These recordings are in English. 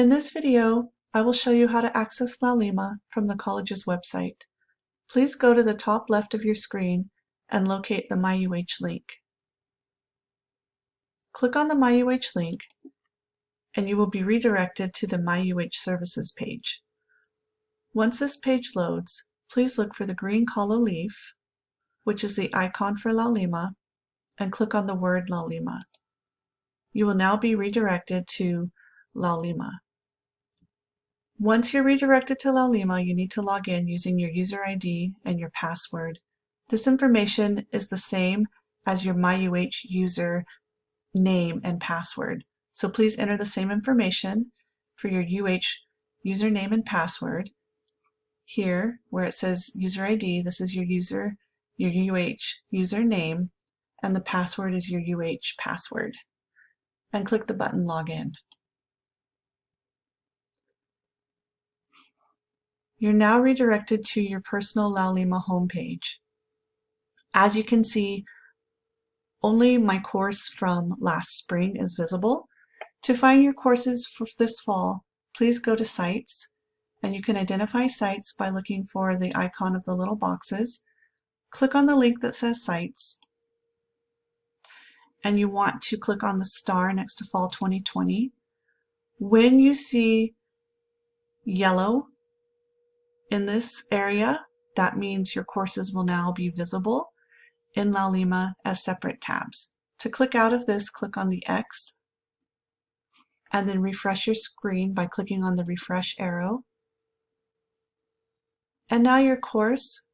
In this video, I will show you how to access Laulima from the college's website. Please go to the top left of your screen and locate the MyUH link. Click on the MyUH link and you will be redirected to the MyUH services page. Once this page loads, please look for the green Kalo leaf, which is the icon for Laulima, and click on the word Laulima. You will now be redirected to Laulima. Once you're redirected to Laulima, you need to log in using your user ID and your password. This information is the same as your MyUH user name and password. So please enter the same information for your UH username and password. Here, where it says user ID, this is your user, your UH username, and the password is your UH password. And click the button Login. You're now redirected to your personal Laulima homepage. As you can see, only my course from last spring is visible. To find your courses for this fall, please go to Sites, and you can identify sites by looking for the icon of the little boxes. Click on the link that says Sites, and you want to click on the star next to Fall 2020. When you see yellow in this area, that means your courses will now be visible in Laulima as separate tabs. To click out of this, click on the X and then refresh your screen by clicking on the refresh arrow. And now your course,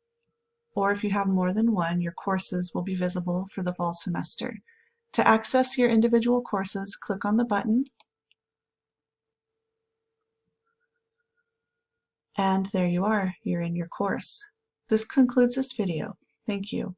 or if you have more than one, your courses will be visible for the fall semester. To access your individual courses, click on the button And there you are, you're in your course. This concludes this video. Thank you.